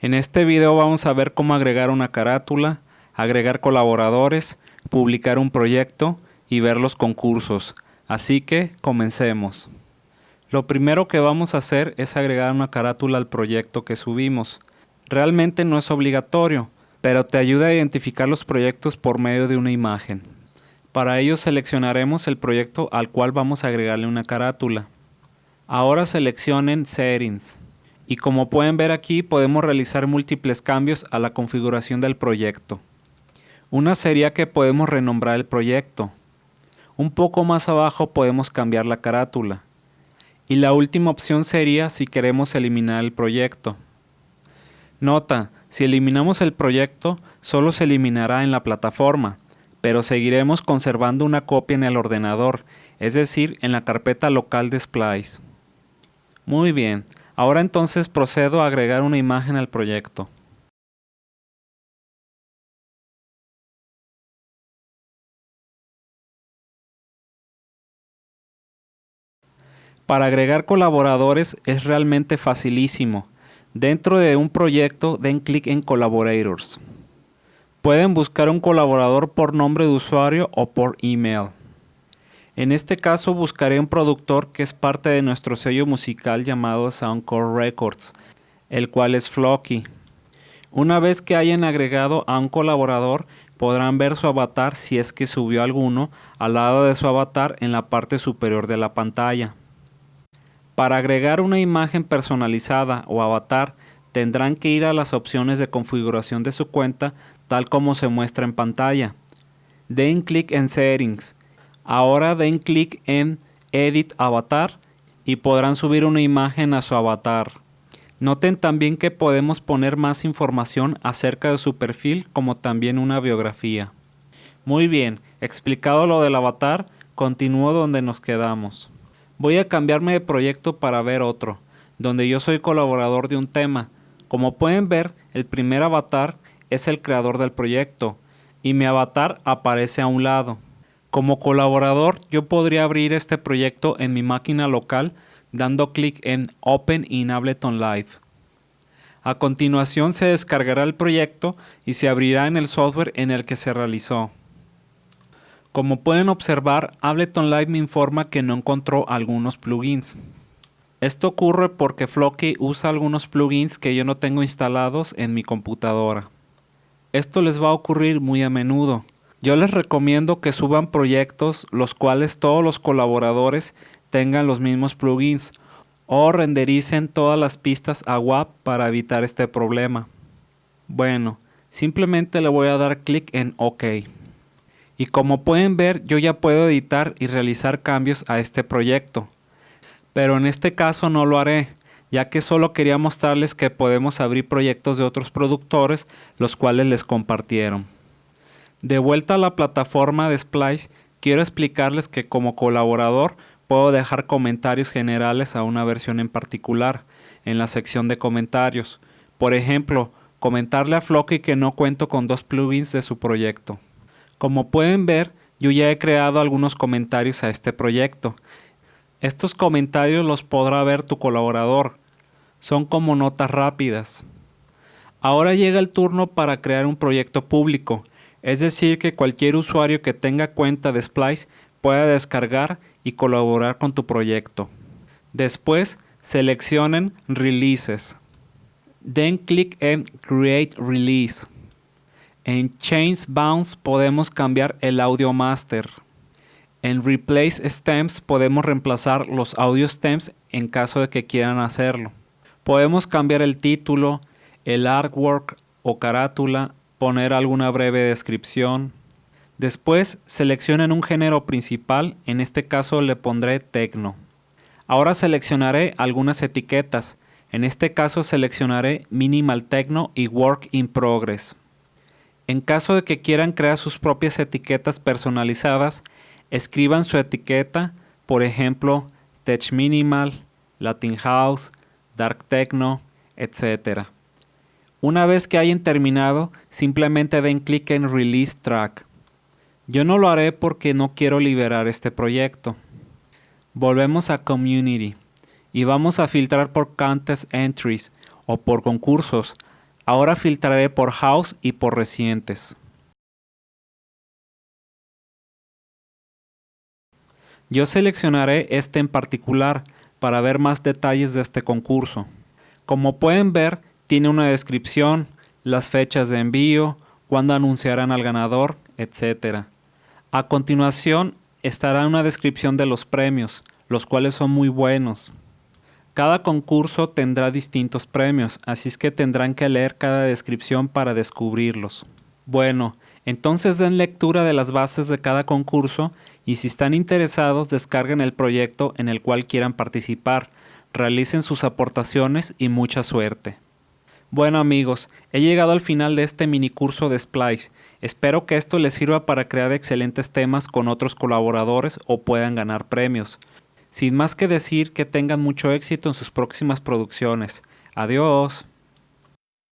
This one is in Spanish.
En este video vamos a ver cómo agregar una carátula, agregar colaboradores, publicar un proyecto y ver los concursos. Así que comencemos. Lo primero que vamos a hacer es agregar una carátula al proyecto que subimos. Realmente no es obligatorio, pero te ayuda a identificar los proyectos por medio de una imagen. Para ello seleccionaremos el proyecto al cual vamos a agregarle una carátula. Ahora seleccionen Settings y como pueden ver aquí podemos realizar múltiples cambios a la configuración del proyecto. Una sería que podemos renombrar el proyecto. Un poco más abajo podemos cambiar la carátula. Y la última opción sería si queremos eliminar el proyecto. Nota, si eliminamos el proyecto, solo se eliminará en la plataforma, pero seguiremos conservando una copia en el ordenador, es decir, en la carpeta local de Splice. Muy bien, ahora entonces procedo a agregar una imagen al proyecto. Para agregar colaboradores es realmente facilísimo. Dentro de un proyecto den clic en Collaborators. Pueden buscar un colaborador por nombre de usuario o por email. En este caso buscaré un productor que es parte de nuestro sello musical llamado Soundcore Records, el cual es Flocky. Una vez que hayan agregado a un colaborador, podrán ver su avatar si es que subió alguno al lado de su avatar en la parte superior de la pantalla. Para agregar una imagen personalizada o avatar, tendrán que ir a las opciones de configuración de su cuenta tal como se muestra en pantalla. Den clic en Settings Ahora den clic en Edit Avatar y podrán subir una imagen a su avatar. Noten también que podemos poner más información acerca de su perfil como también una biografía. Muy bien, explicado lo del avatar, continúo donde nos quedamos. Voy a cambiarme de proyecto para ver otro, donde yo soy colaborador de un tema. Como pueden ver, el primer avatar es el creador del proyecto y mi avatar aparece a un lado. Como colaborador, yo podría abrir este proyecto en mi máquina local dando clic en Open in Ableton Live. A continuación se descargará el proyecto y se abrirá en el software en el que se realizó. Como pueden observar, Ableton Live me informa que no encontró algunos plugins. Esto ocurre porque Flocky usa algunos plugins que yo no tengo instalados en mi computadora. Esto les va a ocurrir muy a menudo. Yo les recomiendo que suban proyectos los cuales todos los colaboradores tengan los mismos plugins o rendericen todas las pistas a WAP para evitar este problema. Bueno, simplemente le voy a dar clic en OK. Y como pueden ver, yo ya puedo editar y realizar cambios a este proyecto. Pero en este caso no lo haré, ya que solo quería mostrarles que podemos abrir proyectos de otros productores, los cuales les compartieron. De vuelta a la plataforma de Splice, quiero explicarles que como colaborador puedo dejar comentarios generales a una versión en particular en la sección de comentarios. Por ejemplo, comentarle a Flocky que no cuento con dos plugins de su proyecto. Como pueden ver, yo ya he creado algunos comentarios a este proyecto. Estos comentarios los podrá ver tu colaborador. Son como notas rápidas. Ahora llega el turno para crear un proyecto público es decir que cualquier usuario que tenga cuenta de Splice pueda descargar y colaborar con tu proyecto. Después seleccionen Releases. Den clic en Create Release. En Change Bounce podemos cambiar el audio master. En Replace Stems podemos reemplazar los audio stems en caso de que quieran hacerlo. Podemos cambiar el título, el artwork o carátula poner alguna breve descripción. Después seleccionen un género principal, en este caso le pondré Tecno. Ahora seleccionaré algunas etiquetas, en este caso seleccionaré Minimal Techno y Work in Progress. En caso de que quieran crear sus propias etiquetas personalizadas, escriban su etiqueta, por ejemplo, Tech Minimal, Latin House, Dark Techno, etc. Una vez que hayan terminado, simplemente den clic en Release Track. Yo no lo haré porque no quiero liberar este proyecto. Volvemos a Community y vamos a filtrar por Contest Entries o por concursos. Ahora filtraré por house y por recientes. Yo seleccionaré este en particular para ver más detalles de este concurso. Como pueden ver, tiene una descripción, las fechas de envío, cuándo anunciarán al ganador, etc. A continuación estará una descripción de los premios, los cuales son muy buenos. Cada concurso tendrá distintos premios, así es que tendrán que leer cada descripción para descubrirlos. Bueno, entonces den lectura de las bases de cada concurso y si están interesados descarguen el proyecto en el cual quieran participar, realicen sus aportaciones y mucha suerte. Bueno amigos, he llegado al final de este mini curso de Splice. Espero que esto les sirva para crear excelentes temas con otros colaboradores o puedan ganar premios. Sin más que decir que tengan mucho éxito en sus próximas producciones. Adiós.